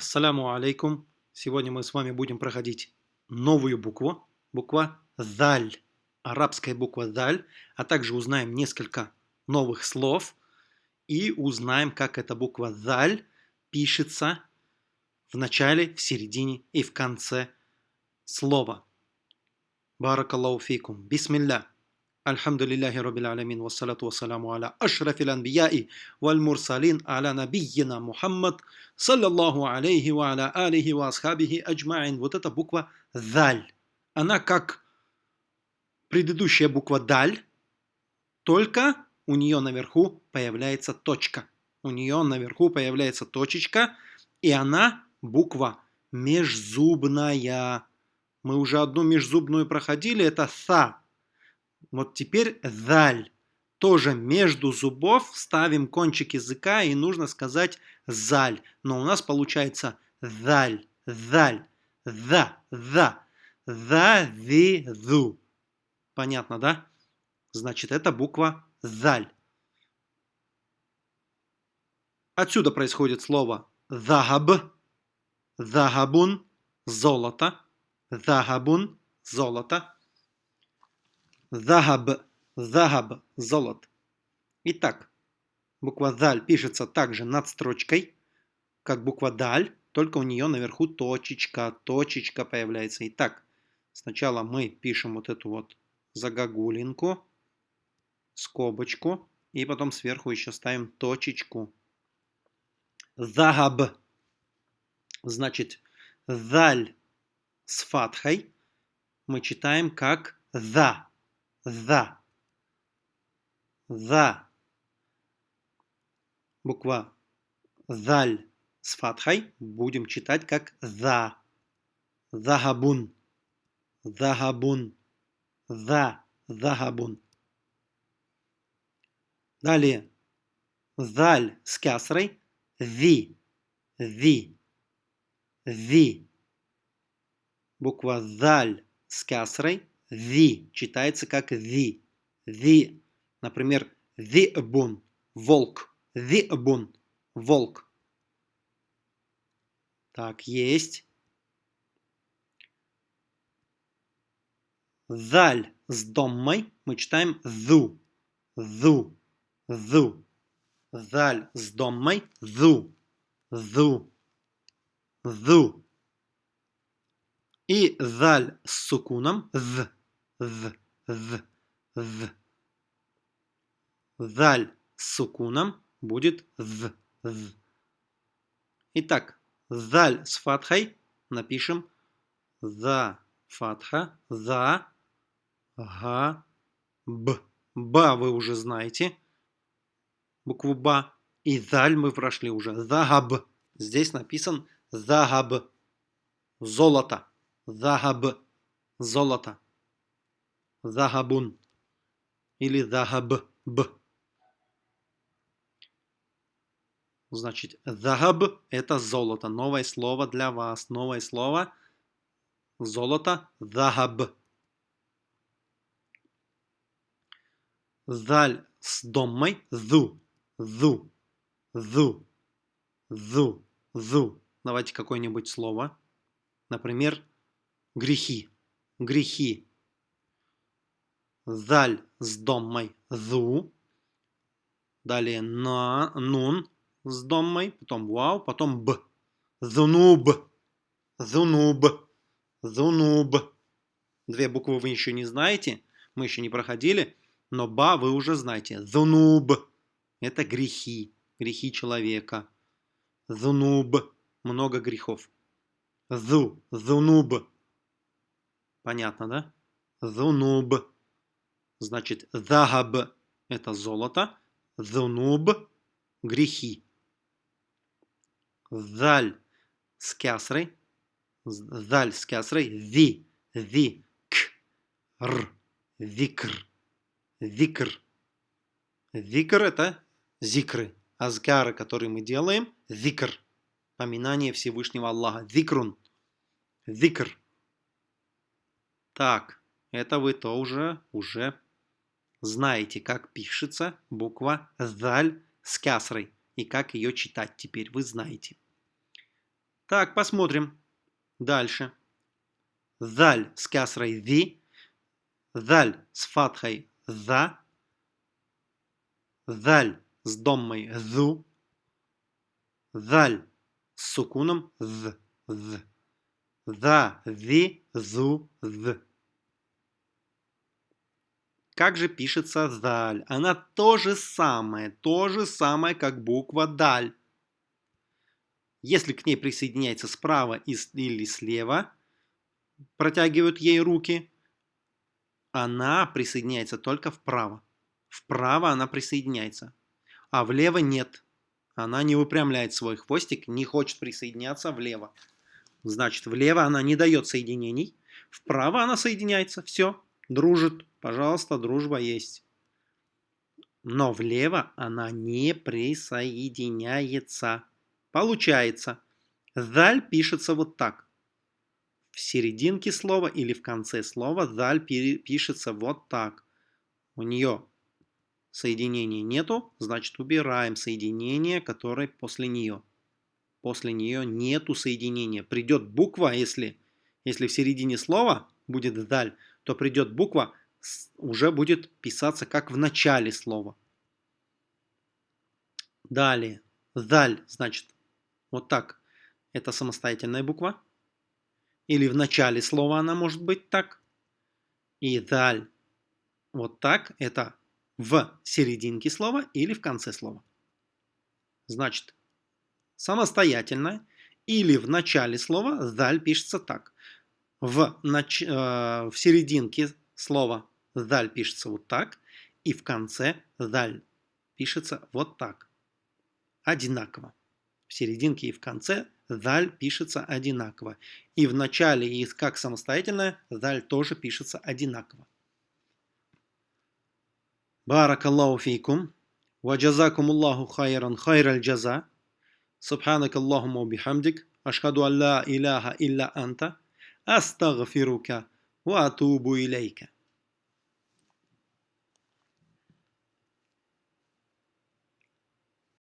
Ассаляму алейкум. Сегодня мы с вами будем проходить новую букву, буква «заль», арабская буква «заль», а также узнаем несколько новых слов и узнаем, как эта буква «заль» пишется в начале, в середине и в конце слова. Баракаллаху фикум. Бисмилля. Альхамдулиллахи Рабbil Алямин, вассалату вассаламу аля ашрафил анбияи валь мурсалин аля набийина Мухаммад, саллаллаху алейхи ва аля алихи ва асхабихи. Вот эта буква «даль». Она как предыдущая буква «даль», только у нее наверху появляется точка. У нее наверху появляется точечка, и она буква межзубная. Мы уже одну межзубную проходили, это «са». Вот теперь «заль». Тоже между зубов ставим кончик языка и нужно сказать «заль». Но у нас получается «заль», «заль», «за», «за», «за-ви-зу». Понятно, да? Значит, это буква «заль». Отсюда происходит слово «захаб», «захабун», «золото», «захабун», «золото». Захаб, захаб, золот. Итак, буква Заль пишется также над строчкой, как буква Даль, только у нее наверху точечка, точечка появляется. Итак, сначала мы пишем вот эту вот загогулинку, скобочку, и потом сверху еще ставим точечку. Захаб, значит, Заль с фатхой мы читаем как За за. За. Буква заль с фатхой будем читать как за. Захабун. Захабун. За. Захабун. Далее. Заль с кясрой. Ви. Ви. Ви. Буква заль с кясрой Ви читается как ви. Ви. Например, вибун. Волк. Вибун. Волк. Так, есть. Заль с доммой мы читаем зу. Зу. Зу. Заль с доммой зу. Зу. Зу. И заль с сукуном з з, з, з. Заль с сукуном будет з, з. Итак, заль с фатхой напишем за фатха, за, га, б. Ба вы уже знаете, букву ба. И заль мы прошли уже, загаб. Здесь написан загаб, золото, загаб, золото. Захабун или захаб. Значит, захаб – это золото. Новое слово для вас. Новое слово – золото – захаб. Заль с домой – зу. Зу. Зу. Зу. Зу. Давайте какое-нибудь слово. Например, грехи. Грехи заль с доммой зу, далее на, нун с доммой, потом вау, потом б. Зунуб, зунуб, зунуб. Две буквы вы еще не знаете, мы еще не проходили, но ба вы уже знаете. Зунуб – это грехи, грехи человека. Зунуб – много грехов. Зу, зунуб. Понятно, да? Зунуб. Значит, захаб – это золото, зунуб – грехи. Заль с кясрой, заль с кясрой, ви, ви, к, р, викр, викр. Викр – это зикры, азгары, которые мы делаем, зикр, поминание Всевышнего Аллаха, зикрун, зикр. Так, это вы тоже уже знаете, как пишется буква «заль» с кясрой и как ее читать теперь вы знаете. Так, посмотрим. Дальше. Заль с касрой зи. Заль с фатхой за. Заль с доммой зу. Заль с сукуном з. з. За, зи, зу, з. Как же пишется заль? Она то же самое, то же самое, как буква даль. Если к ней присоединяется справа или слева, протягивают ей руки, она присоединяется только вправо. Вправо она присоединяется, а влево нет. Она не выпрямляет свой хвостик, не хочет присоединяться влево. Значит, влево она не дает соединений, вправо она соединяется, все, дружит. Пожалуйста, дружба есть. Но влево она не присоединяется. Получается, заль пишется вот так. В серединке слова или в конце слова заль пишется вот так. У нее соединения нету, значит убираем соединение, которое после нее. После нее нету соединения. Придет буква, если, если в середине слова будет даль, то придет буква, уже будет писаться как в начале слова. Далее. Даль, значит, вот так. Это самостоятельная буква. Или в начале слова она может быть так. И даль. Вот так. Это в серединке слова или в конце слова. Значит, самостоятельно или в начале слова даль пишется так. В, нач... э, в серединке слова даль пишется вот так, и в конце даль пишется вот так. Одинаково. В серединке и в конце даль пишется одинаково. И в начале, и как самостоятельная, даль тоже пишется одинаково. Баракаллаху фейкум. وجزاكم الله خيرا خير الجزاء سبحانك اللهم وبحمدك أشهد أن لا إله إلا أنت أستغفرك وأتوب إليك